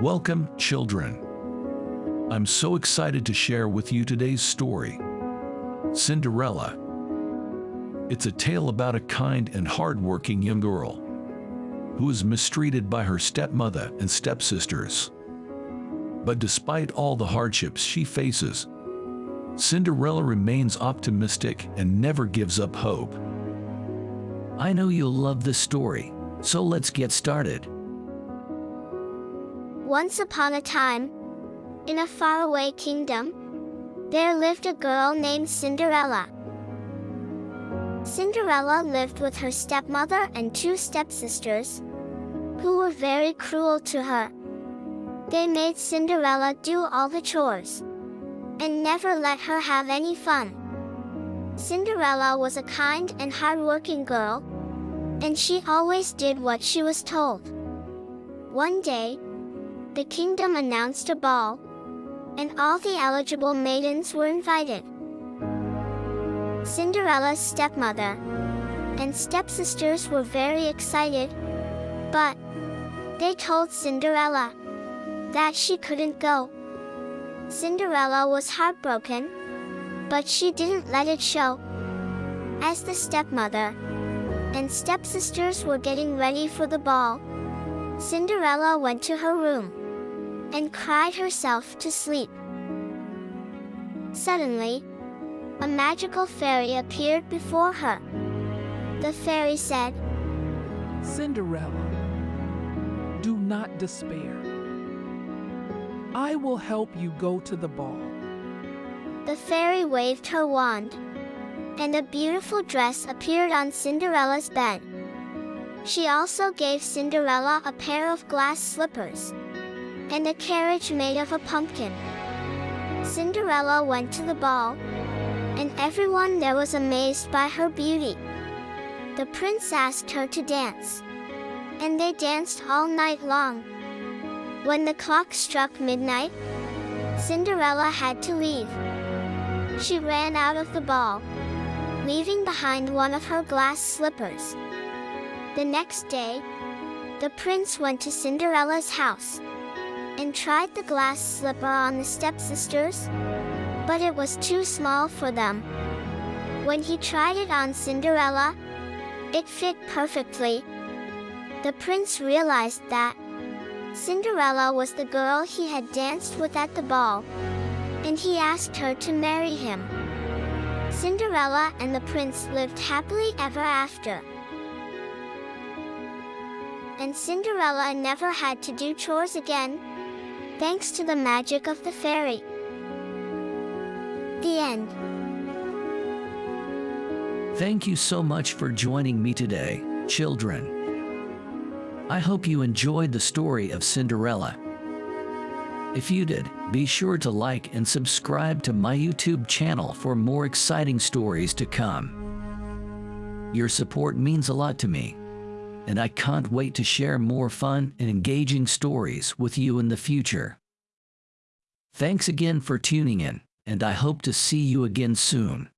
Welcome, children. I'm so excited to share with you today's story Cinderella. It's a tale about a kind and hardworking young girl who is mistreated by her stepmother and stepsisters. But despite all the hardships she faces, Cinderella remains optimistic and never gives up hope. I know you'll love this story, so let's get started. Once upon a time, in a faraway kingdom, there lived a girl named Cinderella. Cinderella lived with her stepmother and two stepsisters, who were very cruel to her. They made Cinderella do all the chores and never let her have any fun. Cinderella was a kind and hardworking girl, and she always did what she was told. One day, the kingdom announced a ball, and all the eligible maidens were invited. Cinderella's stepmother and stepsisters were very excited, but they told Cinderella that she couldn't go. Cinderella was heartbroken, but she didn't let it show. As the stepmother and stepsisters were getting ready for the ball, Cinderella went to her room and cried herself to sleep. Suddenly, a magical fairy appeared before her. The fairy said, Cinderella, do not despair. I will help you go to the ball. The fairy waved her wand, and a beautiful dress appeared on Cinderella's bed. She also gave Cinderella a pair of glass slippers and a carriage made of a pumpkin. Cinderella went to the ball, and everyone there was amazed by her beauty. The prince asked her to dance, and they danced all night long. When the clock struck midnight, Cinderella had to leave. She ran out of the ball, leaving behind one of her glass slippers. The next day, the prince went to Cinderella's house and tried the glass slipper on the stepsisters, but it was too small for them. When he tried it on Cinderella, it fit perfectly. The prince realized that Cinderella was the girl he had danced with at the ball, and he asked her to marry him. Cinderella and the prince lived happily ever after. And Cinderella never had to do chores again, thanks to the magic of the fairy. The end. Thank you so much for joining me today, children. I hope you enjoyed the story of Cinderella. If you did, be sure to like and subscribe to my YouTube channel for more exciting stories to come. Your support means a lot to me, and I can't wait to share more fun and engaging stories with you in the future. Thanks again for tuning in, and I hope to see you again soon.